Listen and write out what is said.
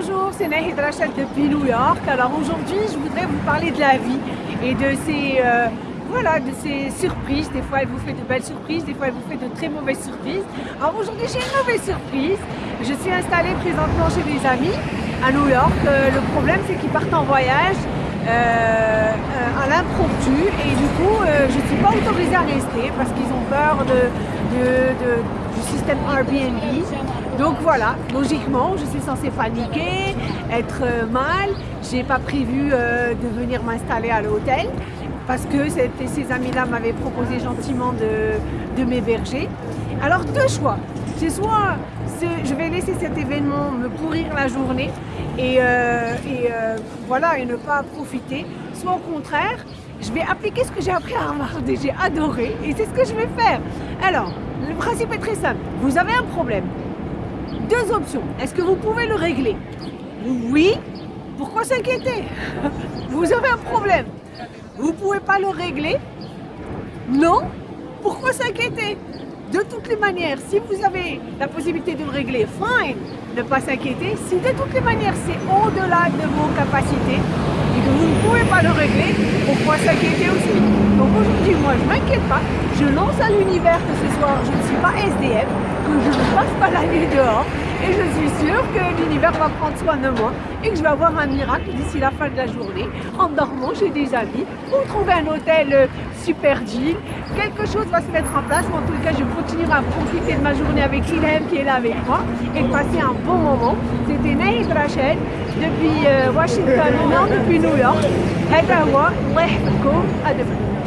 Bonjour, c'est Nahid Rachel depuis New York. Alors aujourd'hui, je voudrais vous parler de la vie et de ces, euh, voilà, de ces surprises. Des fois, elle vous fait de belles surprises, des fois, elle vous fait de très mauvaises surprises. Alors aujourd'hui, j'ai une mauvaise surprise. Je suis installée présentement chez des amis à New York. Euh, le problème, c'est qu'ils partent en voyage euh, à l'impromptu et du coup, je ne suis pas autorisée à rester parce qu'ils ont peur de, du système Airbnb. Donc voilà, logiquement, je suis censée paniquer, être euh, mal. J'ai pas prévu euh, de venir m'installer à l'hôtel parce que ces amis-là m'avaient proposé gentiment de, m'héberger. Alors deux choix. C'est soit je vais laisser cet événement me pourrir la journée et, euh, voilà et ne pas profiter, soit au contraire, je vais appliquer ce que j'ai appris à Harvard et j'ai adoré et c'est ce que je vais faire. Alors, le principe est très simple. Vous avez un problème, deux options. Est-ce que vous pouvez le régler? Oui. Pourquoi s'inquiéter? Vous avez un problème. Vous ne pouvez pas le régler? Non. Pourquoi s'inquiéter? De toutes les manières, si vous avez la possibilité de le régler, fine, ne pas s'inquiéter. Si de toutes les manières c'est au-delà de vos capacités et que vous ne pouvez pas le régler, pourquoi s'inquiéter aussi? Donc aujourd'hui, moi je ne m'inquiète pas, je lance à l'univers que ce soir je ne suis pas SDF, que je ne passe pas la nuit dehors et je suis sûre que l'univers va prendre soin de moi et que je vais avoir un miracle d'ici la fin de la journée en dormant chez des amis ou trouver un hôtel euh, super chill. Quelque chose va se mettre en place, mais en tout cas je continuerai à profiter de ma journée avec Ilhem qui est là avec moi et de passer un bon moment. C'était Naïd Rachel depuis euh, Washington, non depuis New York. À demain.